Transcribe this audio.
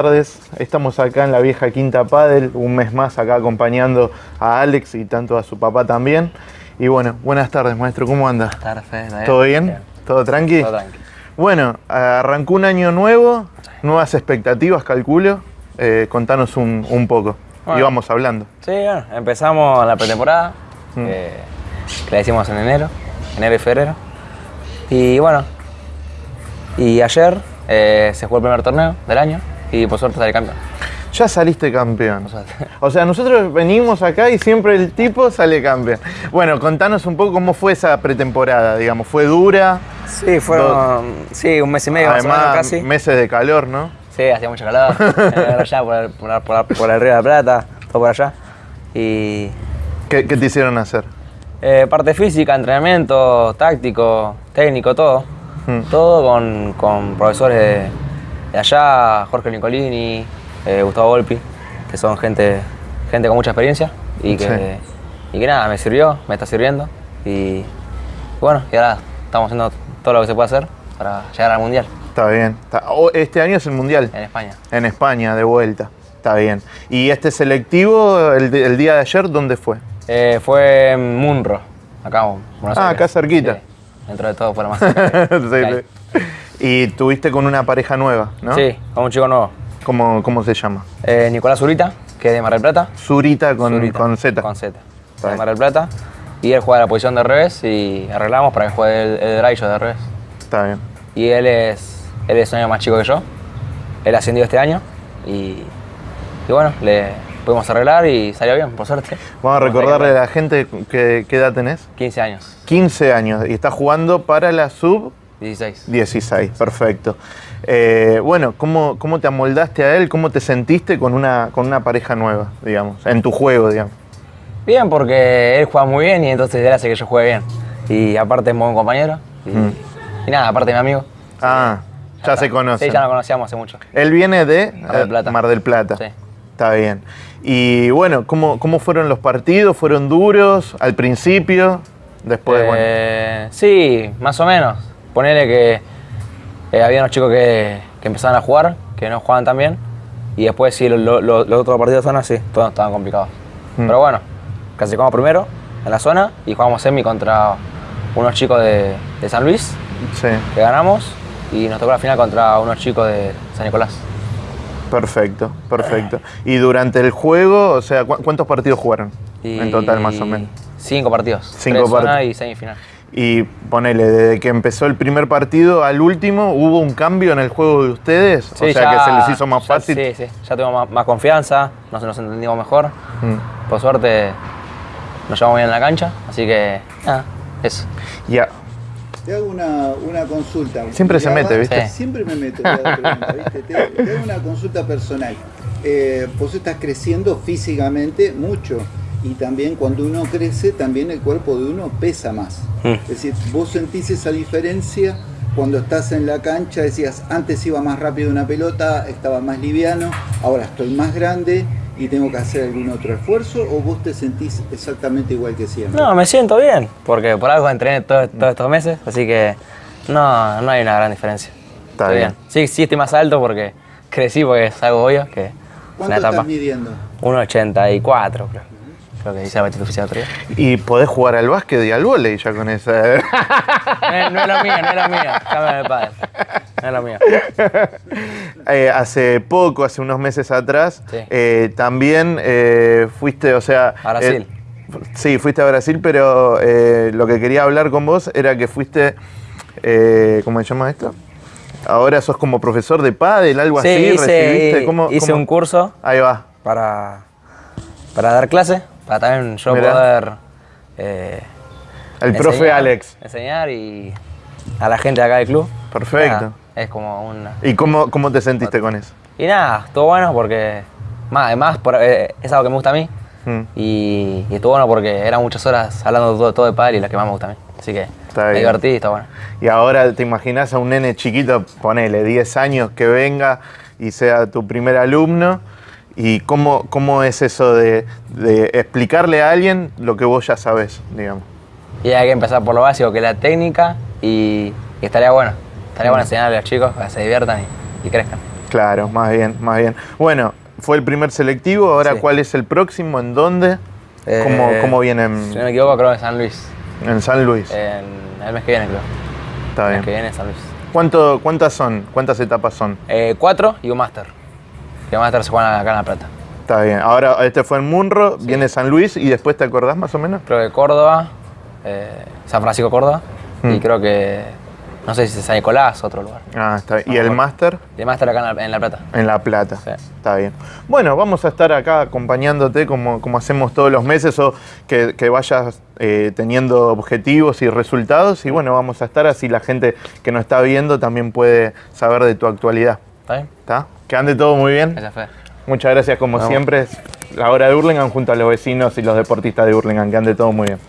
tardes, estamos acá en la vieja Quinta Padel, un mes más acá acompañando a Alex y tanto a su papá también. Y bueno, buenas tardes maestro, ¿cómo anda? Buenas tardes, ¿todo ¿Todo bien? ¿Todo tranqui? Todo tranqui. Bueno, arrancó un año nuevo, nuevas expectativas, calculo. Eh, contanos un, un poco. Bueno. Y vamos hablando. Sí, bueno, empezamos la pretemporada, Mm. eh, que la hicimos en enero, enero y febrero. Y bueno, y ayer eh, se jugó el primer torneo del año y por suerte salí campeón. Ya saliste campeón. O sea, nosotros venimos acá y siempre el tipo sale campeón. Bueno, contanos un poco cómo fue esa pretemporada, digamos. ¿Fue dura? Sí, fueron sí, un mes y medio más o Además, menos casi. meses de calor, ¿no? Sí, hacía mucho calor. Allá por el, por, por el- por el Río de la Plata, todo por allá. Y ¿Qué, qué te hicieron hacer? eh, parte física, entrenamiento, táctico, técnico, todo. Mm. Todo con, con profesores de, de allá, Jorge Nicolini, eh, Gustavo Volpi, que son gente, gente con mucha experiencia y que, Sí. y que nada, me sirvió, me está sirviendo. Y, bueno, y ahora estamos haciendo todo lo que se puede hacer para llegar al Mundial Está bien. Este año es el Mundial. en España. En España, de vuelta. Está bien. ¿Y este selectivo, el, de- el día de ayer, dónde fue? Eh, fue en Munro, acá en Buenos Ah, Aires. acá cerquita. Sí, dentro de todo lo más cerca sí. Y tuviste con una pareja nueva, ¿no? Sí, con un chico nuevo. ¿Cómo, cómo se llama? Eh, Nicolás Zurita, que es de Mar del Plata. Zurita con, Zurita, con Z. Con Z. Está De. Mar del Plata. Y él juega la posición de revés y arreglamos para que juegue el, el drive yo de revés. Está bien. Y él es, él es un año más chico que yo. Él ascendió este año y, y bueno, le pudimos arreglar y salió bien, por suerte. Vamos a recordarle a la gente que, qué edad tenés. 15 años, 15 años y estás jugando para la sub 16. 16, perfecto. Eh, bueno, ¿cómo, ¿cómo te amoldaste a él? ¿Cómo te sentiste con una, con una pareja nueva, digamos, en tu juego, digamos? Bien, porque él juega muy bien y entonces él hace que yo juegue bien. Y aparte es muy buen compañero. Y, Mm. y nada, aparte es mi amigo. Ah, ya, se conocen. Sí, ya nos conocíamos hace mucho. Él viene de Mar del eh, Plata. Mar del Plata. Sí. Está bien. Y bueno, ¿cómo, ¿cómo fueron los partidos? ¿Fueron duros al principio? Después, bueno. Eh, Sí, más o menos. Ponele que eh, había unos chicos que, que empezaban a jugar, que no jugaban tan bien. Y después sí, lo- lo- lo- los otros partidos de zona sí, todos estaban complicados. Mm. Pero bueno, clasificamos primero en la zona y jugamos semi contra unos chicos de, de San Luis, Sí, que ganamos. Y nos tocó la final contra unos chicos de San Nicolás. perfecto, perfecto. Y durante el juego, o sea, ¿cu- ¿cuántos partidos jugaron? Y En total, más o menos. Cinco partidos. Cinco partidos. y semifinal. Y ponele, desde que empezó el primer partido al último, ¿hubo un cambio en el juego de ustedes? o sea, ya- que se les hizo más ya- fácil. Sí, sí, ya tuvimos más, más confianza, nos, nos entendimos mejor. Mm. Por suerte nos llevamos bien en la cancha, así que nada, eso. Ya, Te hago una, una consulta. Siempre se mete, ¿viste? Sí. Siempre me meto. pregunta, ¿viste? Te, te hago una consulta personal. Eh, vos estás creciendo físicamente mucho y también cuando uno crece, también el cuerpo de uno pesa más. Mm. Es decir, vos sentís esa diferencia cuando estás en la cancha, decías, antes iba más rápido una pelota, estaba más liviano, ahora estoy más grande y tengo que hacer algún otro esfuerzo o vos te sentís exactamente igual que siempre. No, me siento bien, porque por algo entrené todo- todos estos meses, así que no, no hay una gran diferencia. Está Estoy bien. Sí, sí estoy más alto porque crecí, porque es algo obvio, que ¿Cuánto una etapa. estás midiendo? 1,84 creo. Creo que dice la otro día. y podés jugar al básquet y al vóley ya con esa. No, es- no es lo mío, no es lo mío. Cámbiame de padre. No es lo mío. Eh, hace poco, hace unos meses atrás, Sí. eh, también eh, fuiste, o sea... A Brasil. eh, sí, fuiste a Brasil, pero eh, lo que quería hablar con vos era que fuiste, eh, ¿cómo se llama esto? Ahora sos como profesor de pádel, algo Sí, así, hice, recibiste, ¿cómo, hice cómo? un curso Ahí va, para, para dar clase, para también yo Mirá. poder... eh, el profe Alex. Enseñar y a la gente de acá del club. Perfecto. Nada, es como una... ¿Y cómo, cómo te sentiste con eso? Y nada, estuvo bueno porque... Más, además, por- eh, es algo que me gusta a mí. Mm. Y, y estuvo bueno porque eran muchas horas hablando todo, todo de padre y la que más me gusta a mí. Así que Está me divertí y está bueno. Y ahora te imaginas a un nene chiquito, ponele 10 años, que venga y sea tu primer alumno. ¿Y cómo, cómo es eso de, de explicarle a alguien lo que vos ya sabés, digamos? Y hay que empezar por lo básico, que es la técnica y, y estaría bueno. Estaría Mm. bueno enseñarle a los chicos para que se diviertan y, y crezcan. Claro, más bien, más bien. Bueno, fue el primer selectivo, ahora Sí. ¿cuál es el próximo? ¿En dónde? ¿Cómo, Eh, cómo Si vienen no me equivoco, creo que en San Luis. en San Luis? En el mes que viene, creo. Está El bien. mes que viene en San Luis. ¿Cuánto, ¿Cuántas son? ¿Cuántas etapas son? Eh, cuatro y un máster. Y el máster se juega acá en La Plata. Está bien. Ahora, este fue en Munro, viene San Luis y después te acordás más o menos. Creo que Córdoba, eh, San Francisco, Córdoba. Mm. Y creo que, no sé si es San Nicolás, otro lugar. Ah, está bien. ¿Y el máster? El máster acá en La, en La Plata. En La Plata. Sí. Está bien. Bueno, vamos a estar acá acompañándote como, como hacemos todos los meses o que, que vayas eh, teniendo objetivos y resultados. Y bueno, vamos a estar así la gente que nos está viendo también puede saber de tu actualidad. ¿Está bien? ¿Está? Que ande todo muy bien. Esa fue. Muchas gracias como Vamos. siempre. La hora de Hurlingham junto a los vecinos y los deportistas de Hurlingham. Que ande todo muy bien.